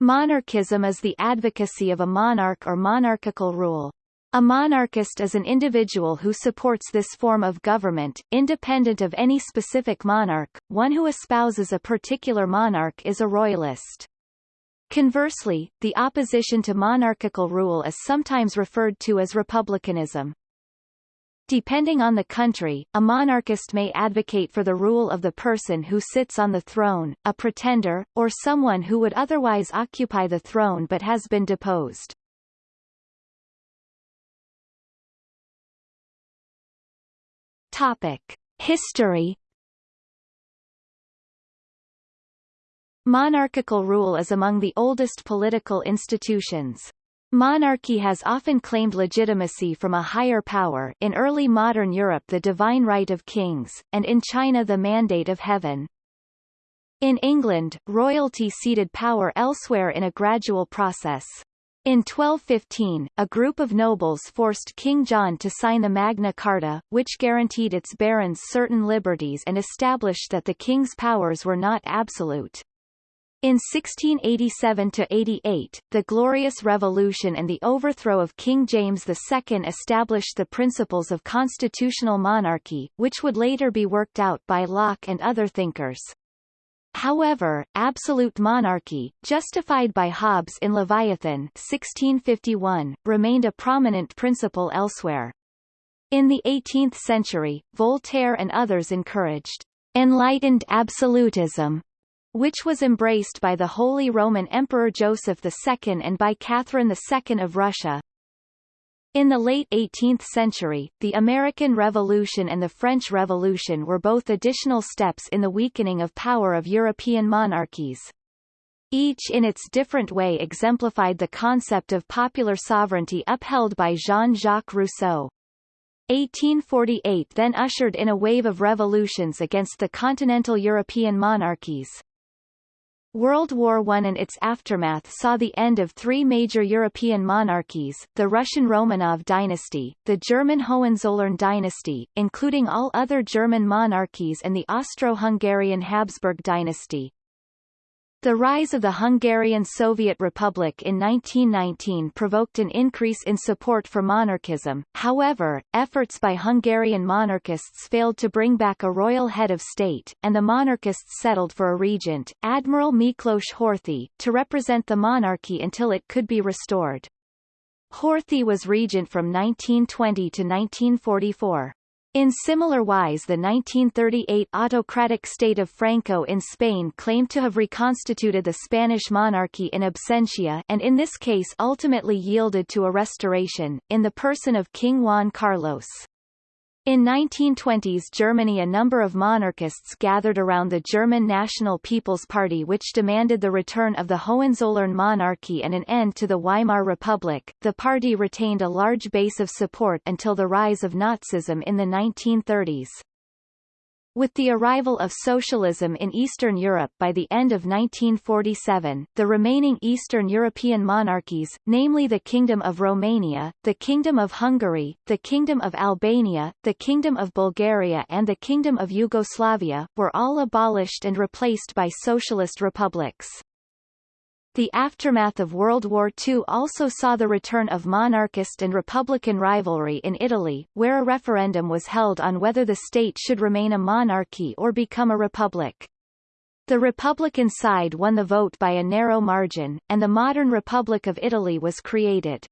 Monarchism is the advocacy of a monarch or monarchical rule. A monarchist is an individual who supports this form of government, independent of any specific monarch, one who espouses a particular monarch is a royalist. Conversely, the opposition to monarchical rule is sometimes referred to as republicanism. Depending on the country, a monarchist may advocate for the rule of the person who sits on the throne, a pretender, or someone who would otherwise occupy the throne but has been deposed. Topic. History Monarchical rule is among the oldest political institutions. Monarchy has often claimed legitimacy from a higher power in early modern Europe the divine right of kings, and in China the mandate of heaven. In England, royalty ceded power elsewhere in a gradual process. In 1215, a group of nobles forced King John to sign the Magna Carta, which guaranteed its barons certain liberties and established that the king's powers were not absolute. In 1687–88, the Glorious Revolution and the overthrow of King James II established the principles of constitutional monarchy, which would later be worked out by Locke and other thinkers. However, absolute monarchy, justified by Hobbes in Leviathan 1651, remained a prominent principle elsewhere. In the 18th century, Voltaire and others encouraged enlightened absolutism which was embraced by the Holy Roman Emperor Joseph II and by Catherine II of Russia. In the late 18th century, the American Revolution and the French Revolution were both additional steps in the weakening of power of European monarchies. Each in its different way exemplified the concept of popular sovereignty upheld by Jean-Jacques Rousseau. 1848 then ushered in a wave of revolutions against the continental European monarchies. World War I and its aftermath saw the end of three major European monarchies, the Russian Romanov dynasty, the German Hohenzollern dynasty, including all other German monarchies and the Austro-Hungarian Habsburg dynasty. The rise of the Hungarian Soviet Republic in 1919 provoked an increase in support for monarchism, however, efforts by Hungarian monarchists failed to bring back a royal head of state, and the monarchists settled for a regent, Admiral Miklos Horthy, to represent the monarchy until it could be restored. Horthy was regent from 1920 to 1944. In similar wise the 1938 autocratic state of Franco in Spain claimed to have reconstituted the Spanish monarchy in absentia and in this case ultimately yielded to a restoration, in the person of King Juan Carlos. In 1920s Germany a number of monarchists gathered around the German National People's Party which demanded the return of the Hohenzollern monarchy and an end to the Weimar Republic. The party retained a large base of support until the rise of Nazism in the 1930s. With the arrival of socialism in Eastern Europe by the end of 1947, the remaining Eastern European monarchies, namely the Kingdom of Romania, the Kingdom of Hungary, the Kingdom of Albania, the Kingdom of Bulgaria and the Kingdom of Yugoslavia, were all abolished and replaced by socialist republics. The aftermath of World War II also saw the return of monarchist and republican rivalry in Italy, where a referendum was held on whether the state should remain a monarchy or become a republic. The Republican side won the vote by a narrow margin, and the modern Republic of Italy was created.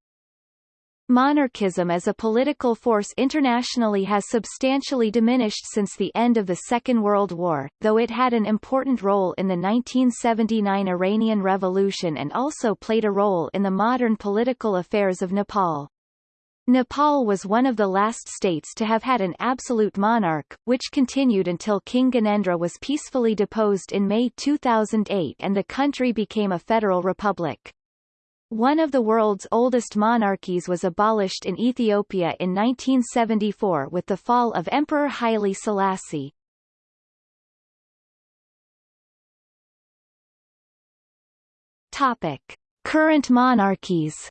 Monarchism as a political force internationally has substantially diminished since the end of the Second World War, though it had an important role in the 1979 Iranian Revolution and also played a role in the modern political affairs of Nepal. Nepal was one of the last states to have had an absolute monarch, which continued until King Gyanendra was peacefully deposed in May 2008 and the country became a federal republic. One of the world's oldest monarchies was abolished in Ethiopia in 1974 with the fall of Emperor Haile Selassie. Topic. Current monarchies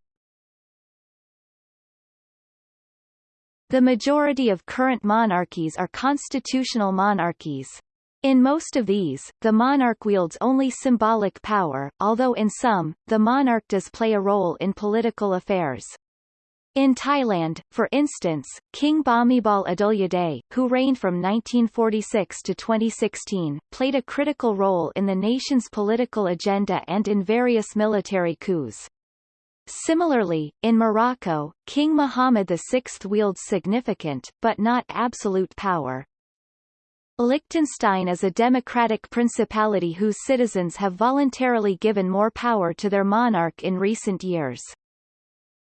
The majority of current monarchies are constitutional monarchies. In most of these, the monarch wields only symbolic power, although in some, the monarch does play a role in political affairs. In Thailand, for instance, King Bhumibol Adulyadej, who reigned from 1946 to 2016, played a critical role in the nation's political agenda and in various military coups. Similarly, in Morocco, King Muhammad VI wields significant, but not absolute power. Liechtenstein is a democratic principality whose citizens have voluntarily given more power to their monarch in recent years.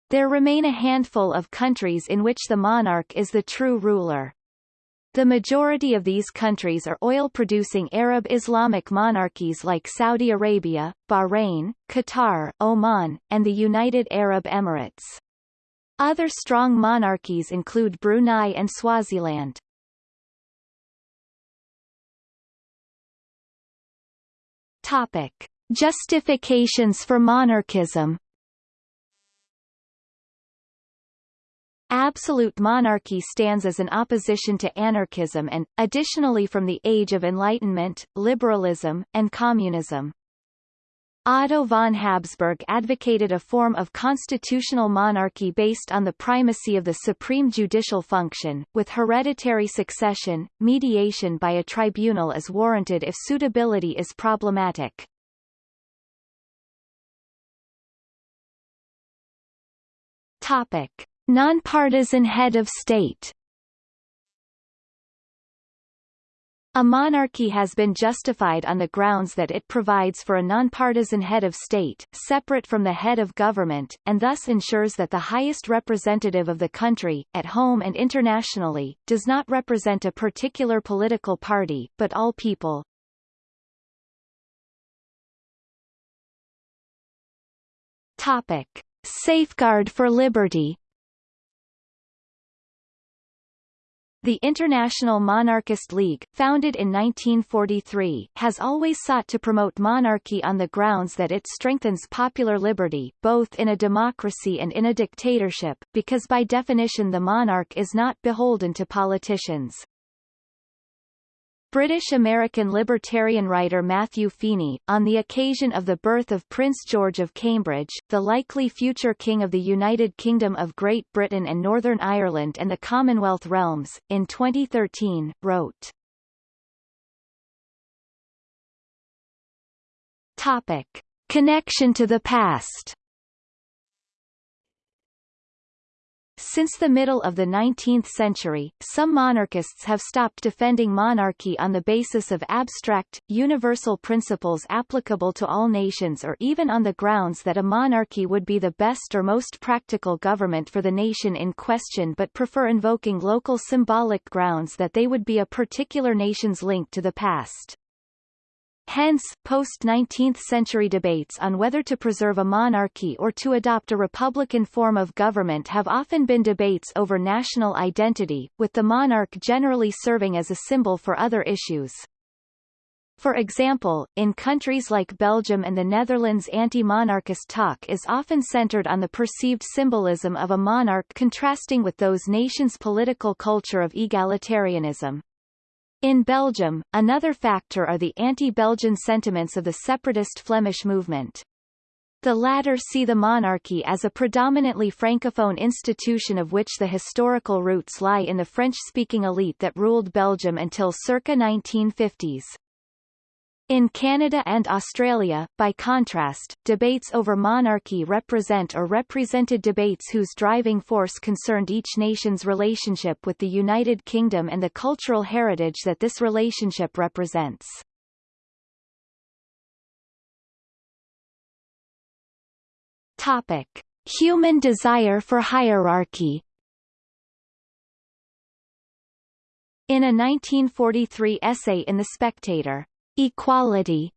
There remain a handful of countries in which the monarch is the true ruler. The majority of these countries are oil-producing Arab Islamic monarchies like Saudi Arabia, Bahrain, Qatar, Oman, and the United Arab Emirates. Other strong monarchies include Brunei and Swaziland. Topic. Justifications for monarchism Absolute monarchy stands as an opposition to anarchism and, additionally from the Age of Enlightenment, liberalism, and communism. Otto von Habsburg advocated a form of constitutional monarchy based on the primacy of the supreme judicial function, with hereditary succession, mediation by a tribunal is warranted if suitability is problematic. Topic. Nonpartisan head of state A monarchy has been justified on the grounds that it provides for a nonpartisan head of state, separate from the head of government, and thus ensures that the highest representative of the country, at home and internationally, does not represent a particular political party, but all people. Topic. Safeguard for liberty The International Monarchist League, founded in 1943, has always sought to promote monarchy on the grounds that it strengthens popular liberty, both in a democracy and in a dictatorship, because by definition the monarch is not beholden to politicians. British-American libertarian writer Matthew Feeney, on the occasion of the birth of Prince George of Cambridge, the likely future King of the United Kingdom of Great Britain and Northern Ireland and the Commonwealth realms, in 2013, wrote, Topic. Connection to the past Since the middle of the 19th century, some monarchists have stopped defending monarchy on the basis of abstract, universal principles applicable to all nations or even on the grounds that a monarchy would be the best or most practical government for the nation in question but prefer invoking local symbolic grounds that they would be a particular nation's link to the past. Hence, post-19th century debates on whether to preserve a monarchy or to adopt a republican form of government have often been debates over national identity, with the monarch generally serving as a symbol for other issues. For example, in countries like Belgium and the Netherlands anti-monarchist talk is often centered on the perceived symbolism of a monarch contrasting with those nations' political culture of egalitarianism. In Belgium, another factor are the anti-Belgian sentiments of the separatist Flemish movement. The latter see the monarchy as a predominantly francophone institution of which the historical roots lie in the French-speaking elite that ruled Belgium until circa 1950s. In Canada and Australia, by contrast, debates over monarchy represent or represented debates whose driving force concerned each nation's relationship with the United Kingdom and the cultural heritage that this relationship represents. Topic. Human desire for hierarchy In a 1943 essay in The Spectator, Equality.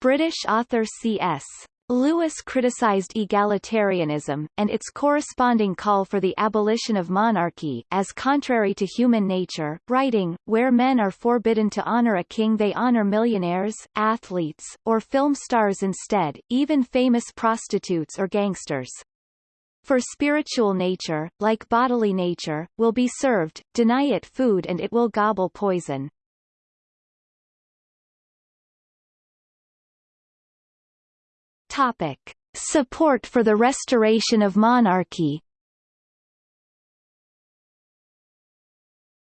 British author C.S. Lewis criticized egalitarianism, and its corresponding call for the abolition of monarchy, as contrary to human nature, writing, where men are forbidden to honor a king they honor millionaires, athletes, or film stars instead, even famous prostitutes or gangsters. For spiritual nature, like bodily nature, will be served, deny it food and it will gobble poison. Topic. Support for the restoration of monarchy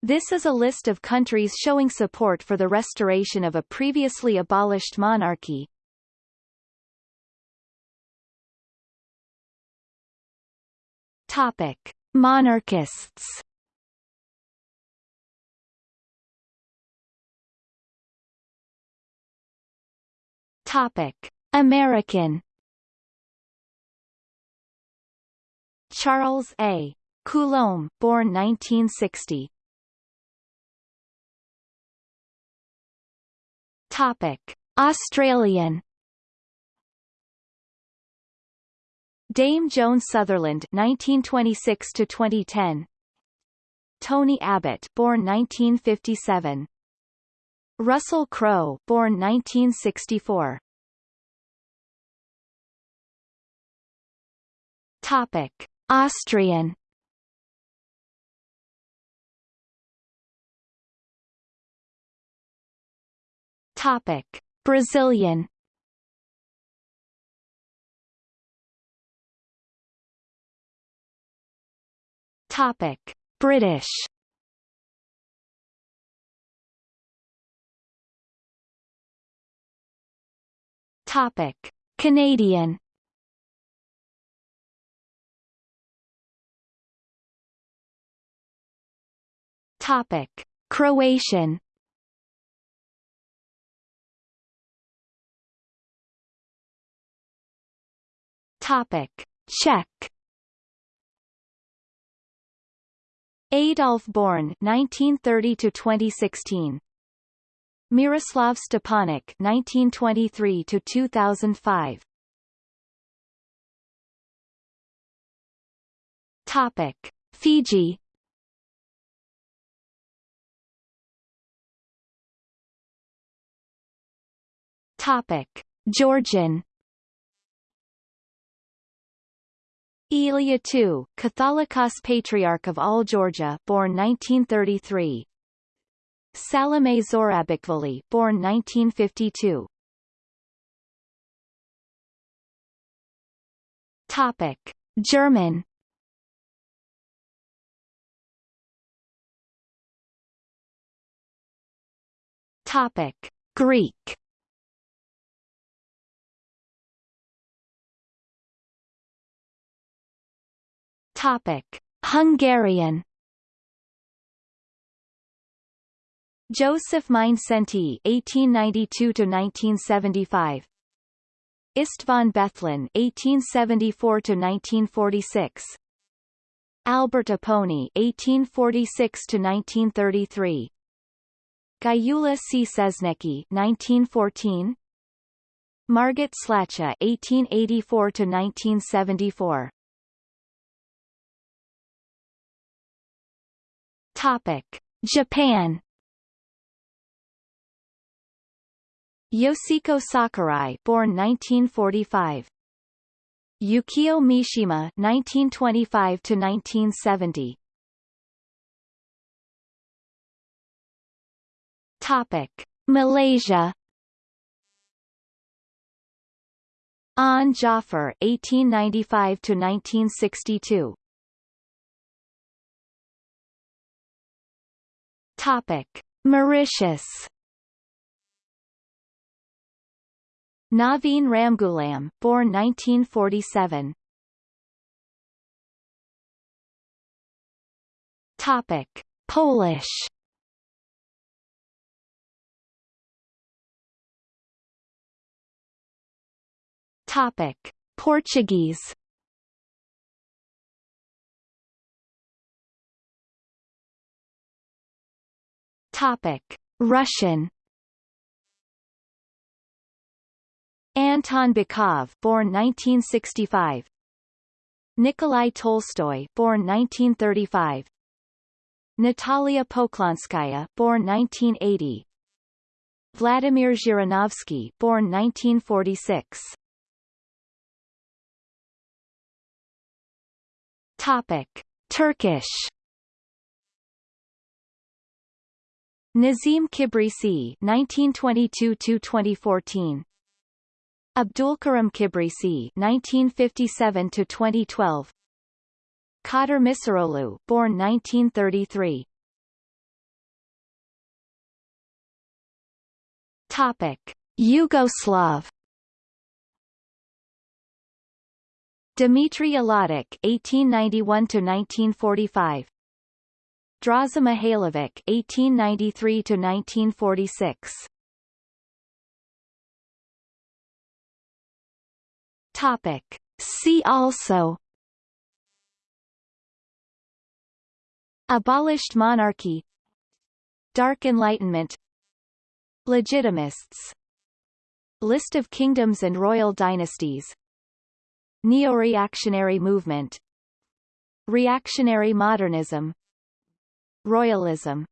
This is a list of countries showing support for the restoration of a previously abolished monarchy. Topic: Monarchists. Topic: American. Charles A. Coulombe, born 1960. Topic: Australian Dame Joan Sutherland 1926 to 2010 Tony Abbott born 1957 Russell Crowe born 1964 Topic. Austrian. Topic. Brazilian. Topic: British. Topic: Canadian. Topic: Croatian. Topic: Czech. Adolf Born 1930 to 2016 Miroslav Stepanek 1923 to 2005 Topic. Fiji Topic Georgian Ilia II, Catholicos Patriarch of all Georgia, born 1933. Salome Zourabichvili, born 1952. Topic: German. Topic: Greek. Topic: Hungarian. Joseph Mindszenty (1892–1975), István Bethlen (1874–1946), Albert Apponyi (1846–1933), Gyula Szczesnecki (1914), Margit Slachta (1884–1974). Topic: Japan. Yoshiko Sakurai, born 1945. Yukio Mishima, 1925 to 1970. Topic: Malaysia. An 1895 to 1962. Topic: Mauritius. Navin Ramgoolam, born 1947. Topic: Polish. Topic: Portuguese. Topic: Russian. Anton Bakov, born 1965. Nikolai Tolstoy, born 1935. Natalia Poklonskaya, born 1980. Vladimir Zhirinovsky, born 1946. Topic: Turkish Nazim Kibrisi 1922-2014 Abdulkarim Kibrisi 1957 to 2012 Kadir Misiroglu born 1933 Topic. Yugoslav. Dmitry Aladik 1891 to 1945 Draza Mihailovic (1893–1946). Topic. See also. Abolished monarchy. Dark Enlightenment. Legitimists. List of kingdoms and royal dynasties. Neo-reactionary movement. Reactionary modernism Royalism